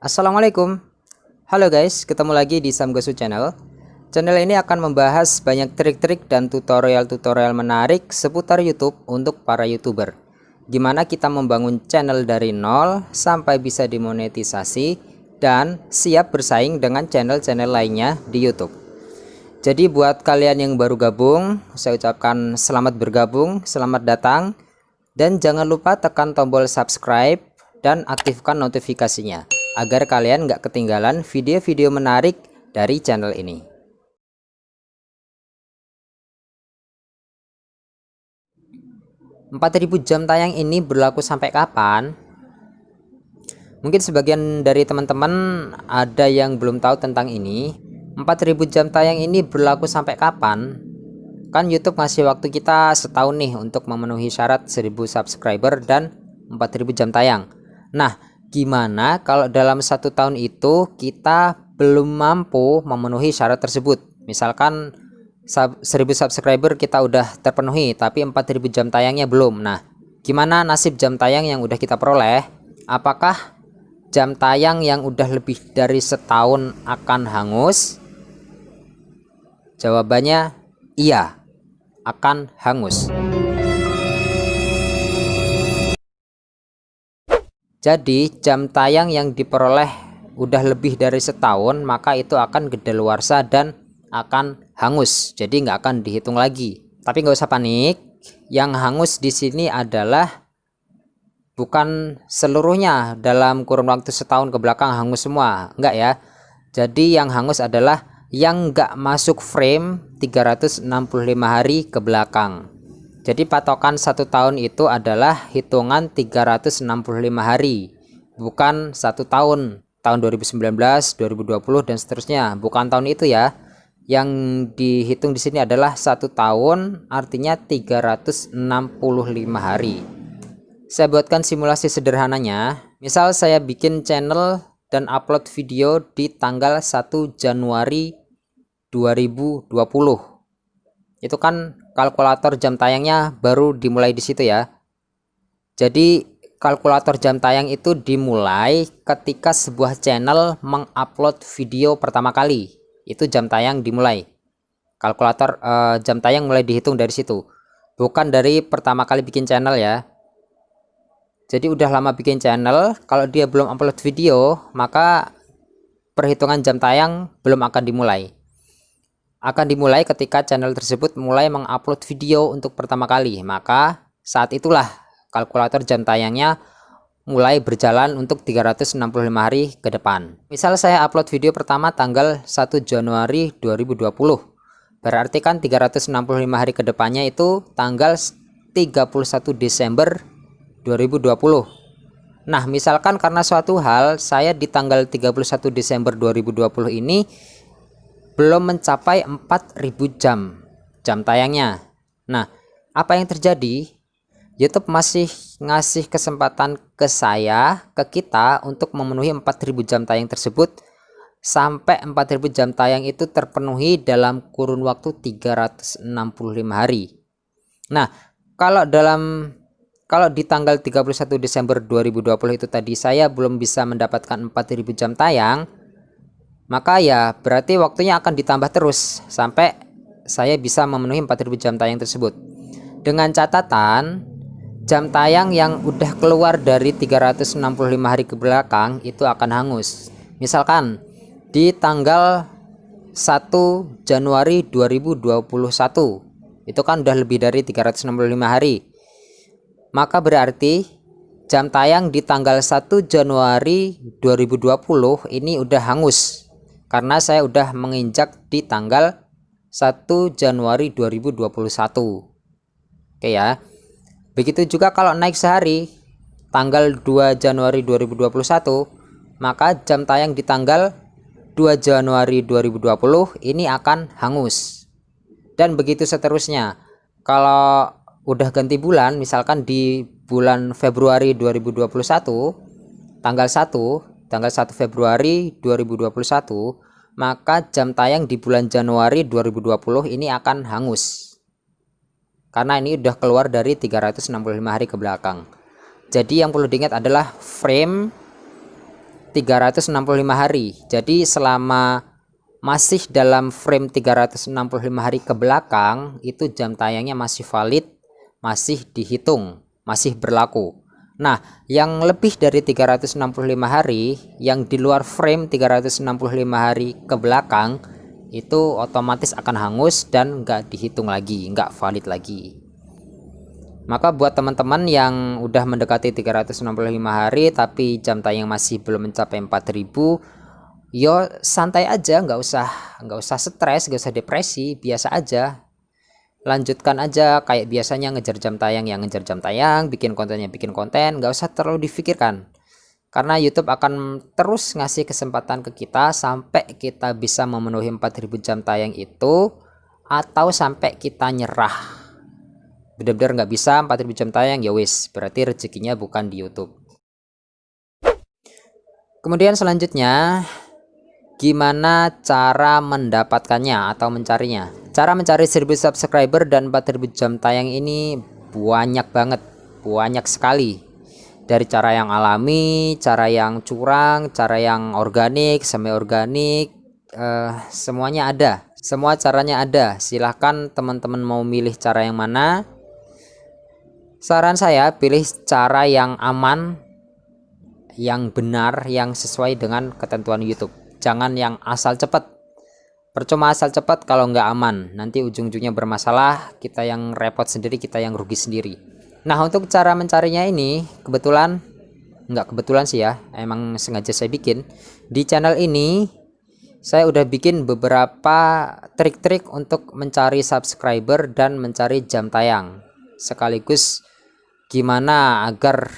Assalamualaikum. Halo guys, ketemu lagi di Samgosu Channel. Channel ini akan membahas banyak trik-trik dan tutorial-tutorial menarik seputar YouTube untuk para YouTuber. Gimana kita membangun channel dari nol sampai bisa dimonetisasi dan siap bersaing dengan channel-channel lainnya di YouTube. Jadi buat kalian yang baru gabung, saya ucapkan selamat bergabung, selamat datang dan jangan lupa tekan tombol subscribe dan aktifkan notifikasinya agar kalian nggak ketinggalan video-video menarik dari channel ini. Empat ribu jam tayang ini berlaku sampai kapan? Mungkin sebagian dari teman-teman ada yang belum tahu tentang ini. 4000 jam tayang ini berlaku sampai kapan? Kan YouTube ngasih waktu kita setahun nih untuk memenuhi syarat 1000 subscriber dan 4000 jam tayang. Nah, gimana kalau dalam satu tahun itu kita belum mampu memenuhi syarat tersebut? Misalkan 1000 subscriber kita udah terpenuhi tapi 4000 jam tayangnya belum. Nah gimana nasib jam tayang yang udah kita peroleh? Apakah jam tayang yang udah lebih dari setahun akan hangus? Jawabannya iya akan hangus Jadi jam tayang yang diperoleh udah lebih dari setahun maka itu akan kedaluarsa dan akan hangus. Jadi nggak akan dihitung lagi. Tapi nggak usah panik. Yang hangus di sini adalah bukan seluruhnya dalam kurun waktu setahun ke belakang hangus semua. Enggak ya. Jadi yang hangus adalah yang nggak masuk frame 365 hari ke belakang. Jadi patokan satu tahun itu adalah hitungan 365 hari, bukan satu tahun. Tahun 2019, 2020 dan seterusnya, bukan tahun itu ya. Yang dihitung di sini adalah satu tahun, artinya 365 hari. Saya buatkan simulasi sederhananya. Misal saya bikin channel dan upload video di tanggal 1 Januari 2020. Itu kan kalkulator jam tayangnya baru dimulai di situ ya. Jadi kalkulator jam tayang itu dimulai ketika sebuah channel mengupload video pertama kali. Itu jam tayang dimulai. Kalkulator uh, jam tayang mulai dihitung dari situ. Bukan dari pertama kali bikin channel ya. Jadi udah lama bikin channel, kalau dia belum upload video, maka perhitungan jam tayang belum akan dimulai akan dimulai ketika channel tersebut mulai mengupload video untuk pertama kali. Maka saat itulah kalkulator jam tayangnya mulai berjalan untuk 365 hari ke depan. Misal saya upload video pertama tanggal 1 Januari 2020. Berarti kan 365 hari ke depannya itu tanggal 31 Desember 2020. Nah, misalkan karena suatu hal saya di tanggal 31 Desember 2020 ini belum mencapai 4000 jam jam tayangnya. Nah, apa yang terjadi? YouTube masih ngasih kesempatan ke saya, ke kita untuk memenuhi 4000 jam tayang tersebut sampai 4000 jam tayang itu terpenuhi dalam kurun waktu 365 hari. Nah, kalau dalam kalau di tanggal 31 Desember 2020 itu tadi saya belum bisa mendapatkan 4000 jam tayang, maka ya berarti waktunya akan ditambah terus sampai saya bisa memenuhi 4000 jam tayang tersebut. Dengan catatan jam tayang yang udah keluar dari 365 hari ke belakang itu akan hangus. Misalkan di tanggal 1 Januari 2021 itu kan udah lebih dari 365 hari. Maka berarti jam tayang di tanggal 1 Januari 2020 ini udah hangus karena saya udah menginjak di tanggal 1 Januari 2021 oke ya. Begitu juga kalau naik sehari tanggal 2 Januari 2021 maka jam tayang di tanggal 2 Januari 2020 ini akan hangus. Dan begitu seterusnya. Kalau udah ganti bulan misalkan di bulan Februari 2021 tanggal 1 tanggal 1 Februari 2021 maka jam tayang di bulan Januari 2020 ini akan hangus. Karena ini udah keluar dari 365 hari ke belakang. Jadi yang perlu diingat adalah frame 365 hari. Jadi selama masih dalam frame 365 hari ke belakang itu jam tayangnya masih valid masih dihitung masih berlaku nah yang lebih dari 365 hari yang di luar frame 365 hari ke belakang itu otomatis akan hangus dan nggak dihitung lagi nggak valid lagi. Maka buat teman-teman yang udah mendekati 365 hari tapi jam tayang masih belum mencapai 4000 yo santai aja nggak usah nggak usah stres nggak usah depresi biasa aja lanjutkan aja kayak biasanya ngejar jam tayang yang ngejar jam tayang bikin kontennya bikin konten nggak usah terlalu difikirkan. Karena YouTube akan terus ngasih kesempatan ke kita sampai kita bisa memenuhi 4000 jam tayang itu atau sampai kita nyerah. Benar-benar nggak bisa 4000 jam tayang ya wis berarti rezekinya bukan di YouTube. Kemudian selanjutnya gimana cara mendapatkannya atau mencarinya cara mencari 1000 subscriber dan 4000 jam tayang ini banyak banget banyak sekali dari cara yang alami, cara yang curang, cara yang organik, semi organik, uh, semuanya ada. Semua caranya ada. Silahkan teman-teman mau milih cara yang mana. Saran saya pilih cara yang aman, yang benar, yang sesuai dengan ketentuan YouTube. Jangan yang asal cepat. Percuma asal cepat kalau nggak aman. Nanti ujung-ujungnya bermasalah, kita yang repot sendiri, kita yang rugi sendiri. Nah untuk cara mencarinya ini kebetulan nggak kebetulan sih ya emang sengaja saya bikin di channel ini saya udah bikin beberapa trik-trik untuk mencari subscriber dan mencari jam tayang sekaligus gimana agar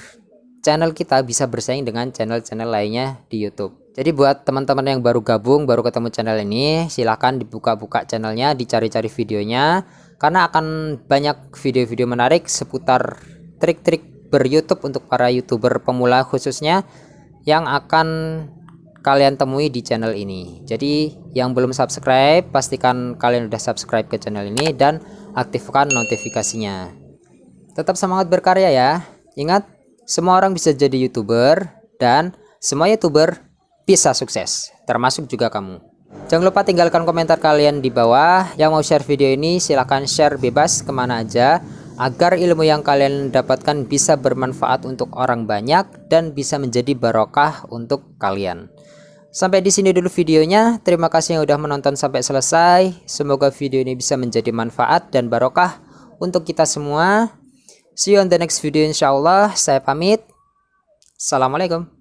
channel kita bisa bersaing dengan channel-channel lainnya di YouTube jadi buat teman-teman yang baru gabung baru ketemu channel ini silahkan dibuka-buka channelnya dicari-cari videonya. Karena akan banyak video-video menarik seputar trik-trik ber YouTube untuk para youtuber pemula khususnya yang akan kalian temui di channel ini. Jadi yang belum subscribe pastikan kalian udah subscribe ke channel ini dan aktifkan notifikasinya. Tetap semangat berkarya ya. Ingat semua orang bisa jadi youtuber dan semua youtuber bisa sukses termasuk juga kamu Jangan lupa tinggalkan komentar kalian di bawah. Yang mau share video ini silahkan share bebas ke mana aja. Agar ilmu yang kalian dapatkan bisa bermanfaat untuk orang banyak dan bisa menjadi barokah untuk kalian. Sampai di sini dulu videonya. Terima kasih yang udah menonton sampai selesai. Semoga video ini bisa menjadi manfaat dan barokah untuk kita semua. See you on the next video insyaallah. Saya pamit. Assalamualaikum.